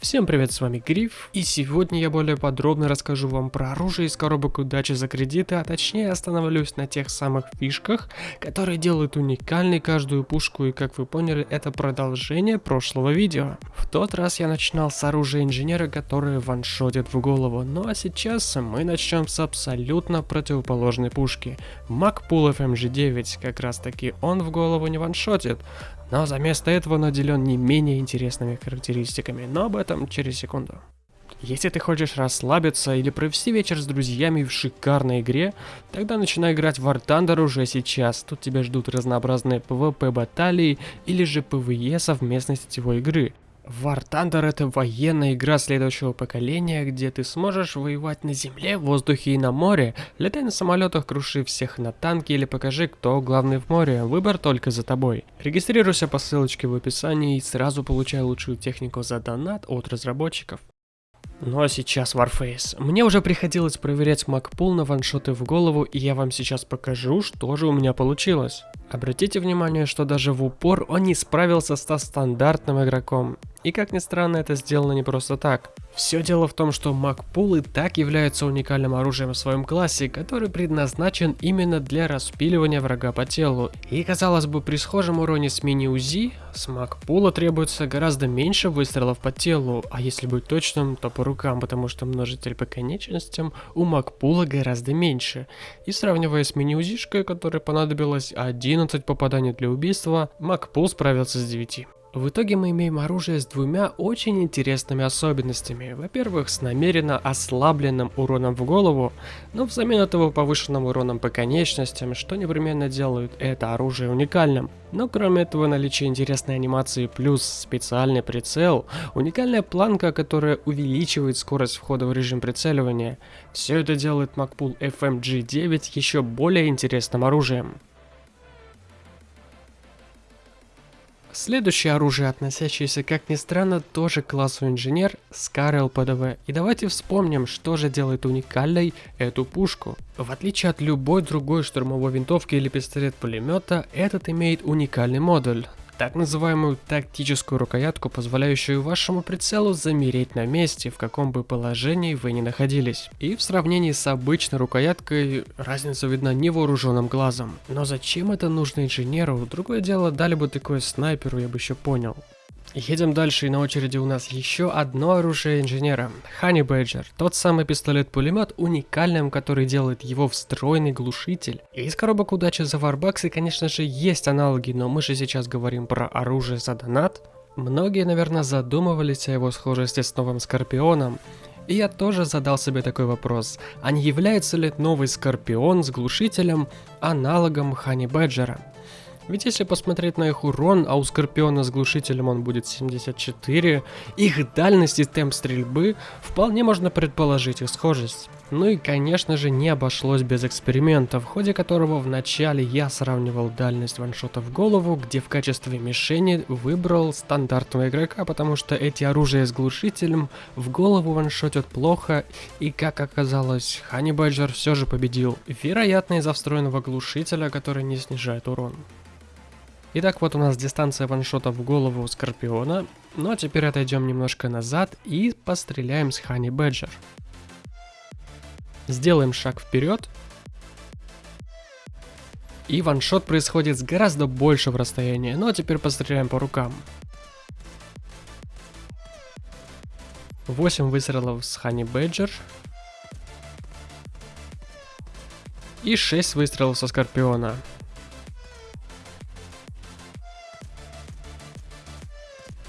Всем привет, с вами Гриф, и сегодня я более подробно расскажу вам про оружие из коробок удачи за кредиты, а точнее остановлюсь на тех самых фишках, которые делают уникальной каждую пушку, и как вы поняли, это продолжение прошлого видео. В тот раз я начинал с оружия инженера, которое ваншотит в голову, ну а сейчас мы начнем с абсолютно противоположной пушки. Макпул FMG-9, как раз таки он в голову не ваншотит, но за место этого наделен не менее интересными характеристиками, но об этом через секунду. Если ты хочешь расслабиться или провести вечер с друзьями в шикарной игре, тогда начинай играть в War Thunder уже сейчас. Тут тебя ждут разнообразные PvP баталии или же PvE совместной сетевой игры. War Thunder это военная игра следующего поколения, где ты сможешь воевать на земле, в воздухе и на море. Летай на самолетах, круши всех на танке или покажи, кто главный в море. Выбор только за тобой. Регистрируйся по ссылочке в описании и сразу получай лучшую технику за донат от разработчиков. Ну а сейчас Warface. Мне уже приходилось проверять макпул на ваншоты в голову, и я вам сейчас покажу, что же у меня получилось. Обратите внимание, что даже в упор он не справился со стандартным игроком. И как ни странно, это сделано не просто так. Все дело в том, что Макпул и так является уникальным оружием в своем классе, который предназначен именно для распиливания врага по телу. И казалось бы, при схожем уроне с мини-УЗИ, с Макпула требуется гораздо меньше выстрелов по телу, а если быть точным, то по рукам, потому что множитель по конечностям у Макпула гораздо меньше. И сравнивая с мини-УЗИшкой, которой понадобилось 11 попаданий для убийства, Макпул справился с 9. В итоге мы имеем оружие с двумя очень интересными особенностями. Во-первых, с намеренно ослабленным уроном в голову, но взамен этого повышенным уроном по конечностям, что непременно делают это оружие уникальным. Но кроме этого наличие интересной анимации плюс специальный прицел, уникальная планка, которая увеличивает скорость входа в режим прицеливания. Все это делает Макпул FMG9 еще более интересным оружием. Следующее оружие, относящееся, как ни странно, тоже к классу инженер, Скар ЛПДВ. И давайте вспомним, что же делает уникальной эту пушку. В отличие от любой другой штурмовой винтовки или пистолет-пулемета, этот имеет уникальный модуль так называемую тактическую рукоятку, позволяющую вашему прицелу замереть на месте, в каком бы положении вы ни находились. И в сравнении с обычной рукояткой разница видна невооруженным глазом. Но зачем это нужно инженеру? Другое дело, дали бы такое снайперу, я бы еще понял. Едем дальше, и на очереди у нас еще одно оружие инженера. Honey Badger, тот самый пистолет-пулемет, уникальным, который делает его встроенный глушитель. Из коробок удачи за варбаксы, конечно же, есть аналоги, но мы же сейчас говорим про оружие за донат. Многие, наверное, задумывались о его схожести с новым Скорпионом. И я тоже задал себе такой вопрос, а не является ли новый Скорпион с глушителем аналогом Honey Badger? Ведь если посмотреть на их урон, а у Скорпиона с глушителем он будет 74, их дальность и темп стрельбы, вполне можно предположить их схожесть. Ну и конечно же не обошлось без эксперимента, в ходе которого вначале я сравнивал дальность ваншота в голову, где в качестве мишени выбрал стандартного игрока, потому что эти оружия с глушителем в голову ваншотят плохо, и как оказалось, Хани Бэджер все же победил, вероятно из-за встроенного глушителя, который не снижает урон. Итак, вот у нас дистанция ваншота в голову Скорпиона. Ну а теперь отойдем немножко назад и постреляем с Хани Бэджер. Сделаем шаг вперед. И ваншот происходит с гораздо большего расстояния. Ну а теперь постреляем по рукам. 8 выстрелов с Хани Бэджер. И 6 выстрелов со Скорпиона.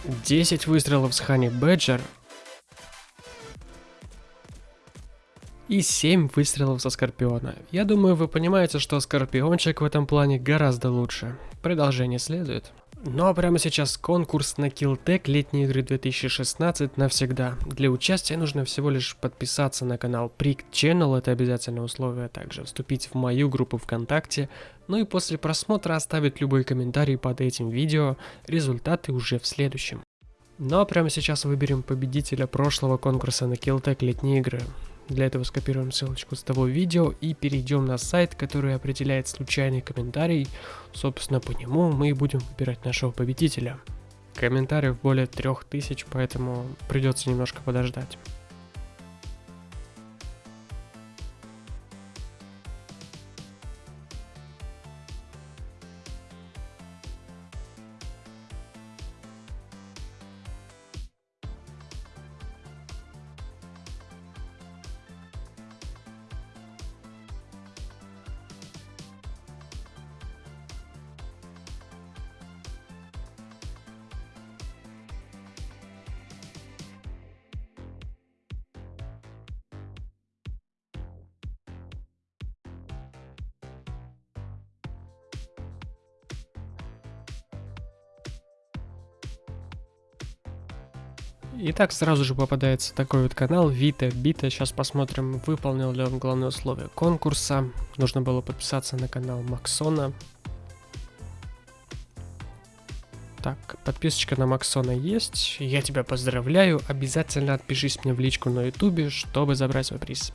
10 выстрелов с Хани Бэджер и 7 выстрелов со Скорпиона. Я думаю, вы понимаете, что Скорпиончик в этом плане гораздо лучше. Продолжение следует. Ну а прямо сейчас конкурс на Killtech летние игры 2016 навсегда. Для участия нужно всего лишь подписаться на канал Prick Channel, это обязательное условие, также вступить в мою группу ВКонтакте, ну и после просмотра оставить любой комментарий под этим видео, результаты уже в следующем. Ну а прямо сейчас выберем победителя прошлого конкурса на Killtech летние игры. Для этого скопируем ссылочку с того видео и перейдем на сайт, который определяет случайный комментарий. Собственно, по нему мы и будем выбирать нашего победителя. комментариев более 3000, поэтому придется немножко подождать. Итак, сразу же попадается такой вот канал Вита Бита. Сейчас посмотрим, выполнил ли он главное условие конкурса. Нужно было подписаться на канал Максона. Так, подписочка на Максона есть. Я тебя поздравляю. Обязательно отпишись мне в личку на ютубе, чтобы забрать свой приз.